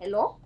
Hello?